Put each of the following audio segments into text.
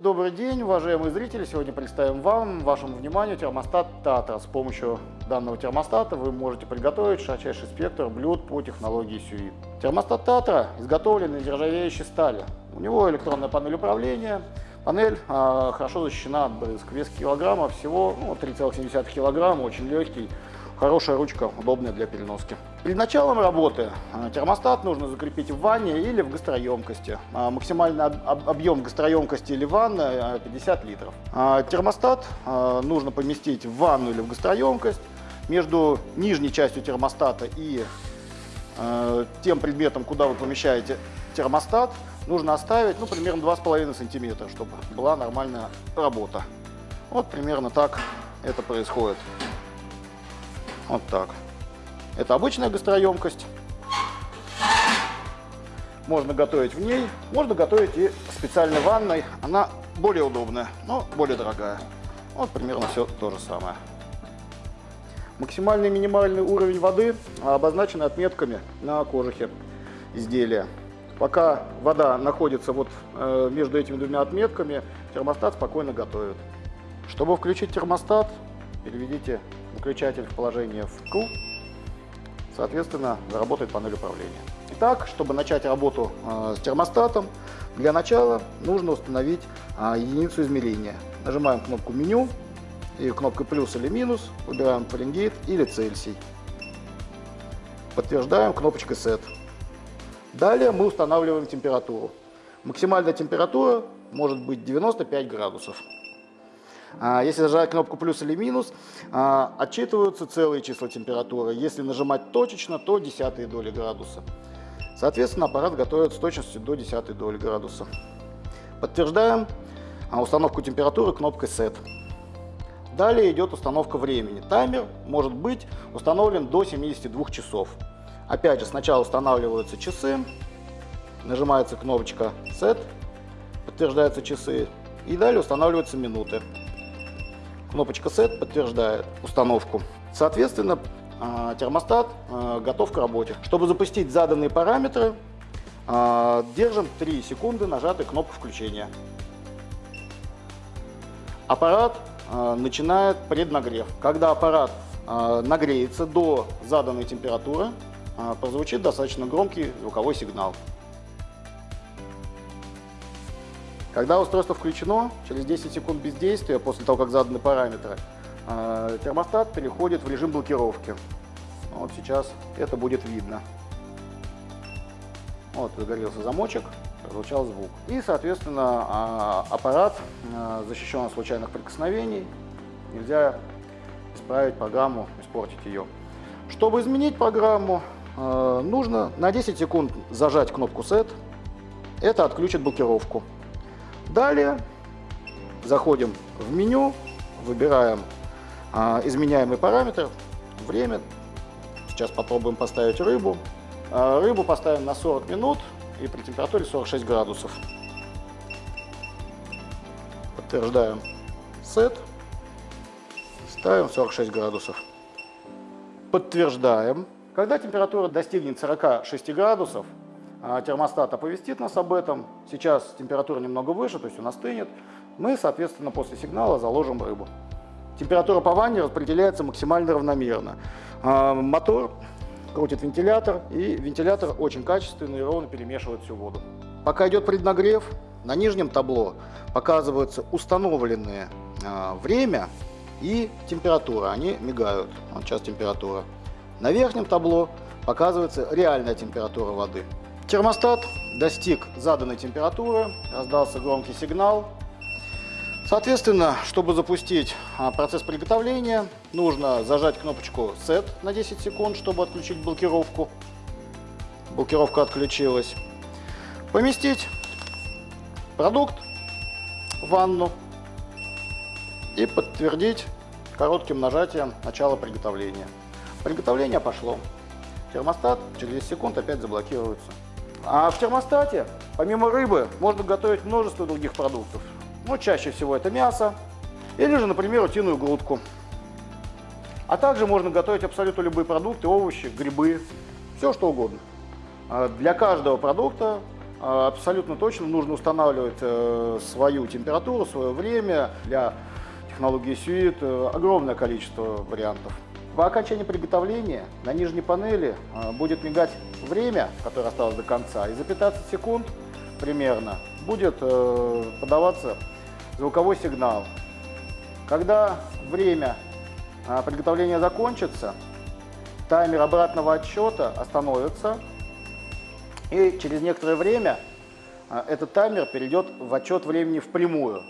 Добрый день, уважаемые зрители! Сегодня представим вам, вашему вниманию термостат Тата. С помощью данного термостата вы можете приготовить широчайший спектр блюд по технологии Сюит. Термостат Татра изготовлен из нержавеющей стали. У него электронная панель управления. Панель э, хорошо защищена от брызг. Вес килограмма всего ну, 3,7 килограмма, очень легкий. Хорошая ручка, удобная для переноски. Перед началом работы э, термостат нужно закрепить в ванне или в гастроемкости. Э, максимальный объем гастроемкости или ванны 50 литров. Э, термостат нужно поместить в ванну или в гастроемкость. Между нижней частью термостата и тем предметом, куда вы помещаете термостат, нужно оставить ну, примерно 2,5 сантиметра, чтобы была нормальная работа. Вот примерно так это происходит. Вот так. Это обычная гастроемкость. Можно готовить в ней, можно готовить и в специальной ванной. Она более удобная, но более дорогая. Вот примерно все то же самое. Максимальный и минимальный уровень воды обозначены отметками на кожухе изделия. Пока вода находится вот э, между этими двумя отметками, термостат спокойно готовит. Чтобы включить термостат, переведите выключатель в положение вкл, соответственно, заработает панель управления. Итак, чтобы начать работу э, с термостатом, для начала нужно установить э, единицу измерения. Нажимаем кнопку меню и кнопкой плюс или минус выбираем Фаренгейт или Цельсий. Подтверждаем кнопочкой Set. Далее мы устанавливаем температуру. Максимальная температура может быть 95 градусов. А, если нажать кнопку плюс или минус, а, отчитываются целые числа температуры. Если нажимать точечно, то десятые доли градуса. Соответственно, аппарат готовит с точностью до десятой доли градуса. Подтверждаем а, установку температуры кнопкой Set. Далее идет установка времени. Таймер может быть установлен до 72 часов. Опять же, сначала устанавливаются часы, нажимается кнопочка Set, подтверждаются часы, и далее устанавливаются минуты. Кнопочка Set подтверждает установку. Соответственно, а, термостат а, готов к работе. Чтобы запустить заданные параметры, а, держим 3 секунды нажатой кнопку включения. Аппарат начинает преднагрев. Когда аппарат нагреется до заданной температуры, прозвучит достаточно громкий звуковой сигнал. Когда устройство включено, через 10 секунд бездействия, после того, как заданы параметры, э, термостат переходит в режим блокировки. Вот сейчас это будет видно. Вот загорелся замочек, прозвучал звук. И, соответственно, а, аппарат э, защищен от случайных прикосновений. Нельзя исправить программу, испортить ее. Чтобы изменить программу, нужно на 10 секунд зажать кнопку Set. Это отключит блокировку. Далее заходим в меню, выбираем а, изменяемый параметр, время. Сейчас попробуем поставить рыбу. А, рыбу поставим на 40 минут и при температуре 46 градусов. Подтверждаем сет. Ставим 46 градусов. Подтверждаем. Когда температура достигнет 46 градусов, термостат оповестит нас об этом. Сейчас температура немного выше, то есть он остынет. Мы, соответственно, после сигнала заложим рыбу. Температура по ванне распределяется максимально равномерно. А, мотор крутит вентилятор, и вентилятор очень качественный и ровно перемешивает всю воду. Пока идет преднагрев, на нижнем табло показываются установленные а, время и температура. Они мигают. Вот сейчас температура. На верхнем табло показывается реальная температура воды. Термостат достиг заданной температуры, раздался громкий сигнал. Соответственно, чтобы запустить а, процесс приготовления, нужно зажать кнопочку Set на 10 секунд, чтобы отключить блокировку. Блокировка отключилась. Поместить продукт в ванну и подтвердить коротким нажатием начало приготовления. Приготовление пошло. Термостат через 10 секунд опять заблокируется. А в термостате, помимо рыбы, можно готовить множество других продуктов. Ну, чаще всего это мясо или же, например, утиную грудку. А также можно готовить абсолютно любые продукты, овощи, грибы, все что угодно. А для каждого продукта А, Абсолютно точно нужно устанавливать э, свою температуру, свое время. Для технологии Suite э, огромное количество вариантов. По окончании приготовления на нижней панели э, будет мигать время, которое осталось до конца, и за 15 секунд примерно будет э, подаваться звуковой сигнал. Когда время э, приготовления закончится, таймер обратного отсчета остановится, и через некоторое время этот таймер перейдет в отчет времени впрямую.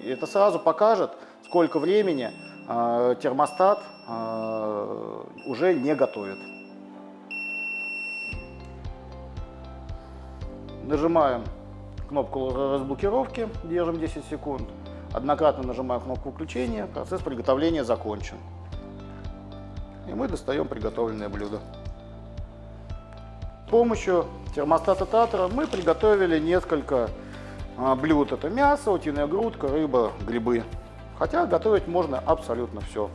И это сразу покажет, сколько времени термостат а, уже не готовит. Нажимаем кнопку разблокировки, держим 10 секунд. Однократно нажимаем кнопку включения, процесс приготовления закончен. И мы достаем приготовленное блюдо. С помощью термостата Татра мы приготовили несколько а, блюд. Это мясо, утиная грудка, рыба, грибы. Хотя готовить можно абсолютно все.